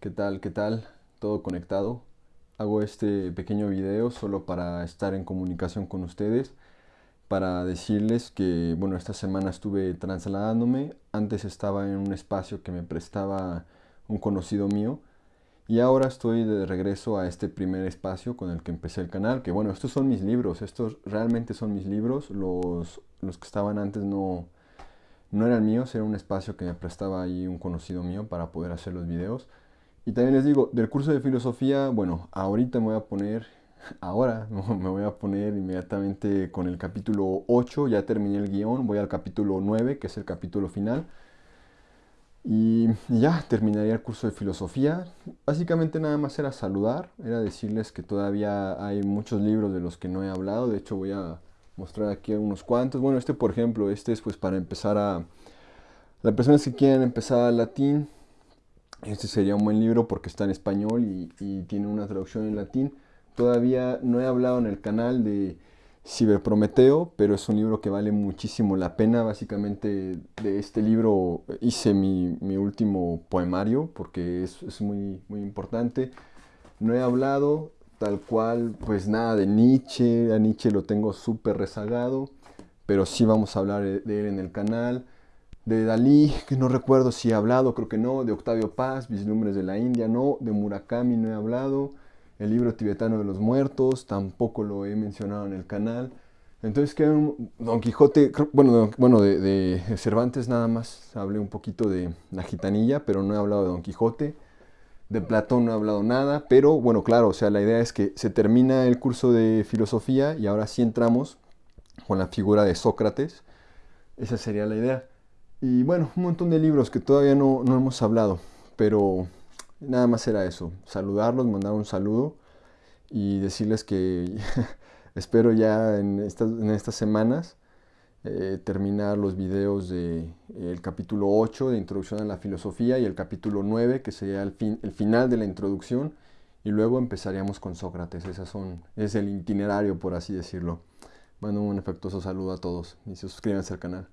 ¿Qué tal? ¿Qué tal? Todo conectado. Hago este pequeño video solo para estar en comunicación con ustedes, para decirles que, bueno, esta semana estuve trasladándome. Antes estaba en un espacio que me prestaba un conocido mío y ahora estoy de regreso a este primer espacio con el que empecé el canal, que bueno, estos son mis libros, estos realmente son mis libros, los, los que estaban antes no, no eran míos, era un espacio que me prestaba ahí un conocido mío para poder hacer los videos. Y también les digo, del curso de filosofía, bueno, ahorita me voy a poner, ahora me voy a poner inmediatamente con el capítulo 8, ya terminé el guion, voy al capítulo 9, que es el capítulo final. Y ya terminaría el curso de filosofía. Básicamente nada más era saludar, era decirles que todavía hay muchos libros de los que no he hablado. De hecho voy a mostrar aquí unos cuantos. Bueno, este por ejemplo, este es pues para empezar a... Las personas que quieren empezar latín, este sería un buen libro porque está en español y, tiene una traducción en latín. Todavía no he hablado en el canal de Ciberprometeo, pero es un libro que vale muchísimo la pena. Básicamente de este libro hice mi, último poemario porque es, es, muy, muy importante. No he hablado tal cual, pues nada de Nietzsche. A Nietzsche lo tengo súper rezagado, pero sí vamos a hablar de él en el canal de Dalí, que no recuerdo si he hablado, creo que no, de Octavio Paz, Vislumbres de la India, no, de Murakami no he hablado, el libro tibetano de los muertos, tampoco lo he mencionado en el canal. Entonces, que Don Quijote, bueno, bueno de, Cervantes nada más hablé un poquito de la gitanilla, pero no he hablado de Don Quijote. De Platón no he hablado nada, pero bueno, claro, o sea, la idea es que se termina el curso de filosofía y ahora sí entramos con la figura de Sócrates. Esa sería la idea. Y bueno, un montón de libros que todavía no, hemos hablado, pero nada más era eso, saludarlos, mandar un saludo y decirles que espero ya en estas, en estas semanas eh, terminar los videos del de, capítulo 8 de Introducción a la Filosofía y el capítulo 9 que sería el, fin, el final de la introducción y luego empezaríamos con Sócrates, Esas son, es el itinerario por así decirlo. Mando un afectuoso saludo a todos y suscríbanse al canal.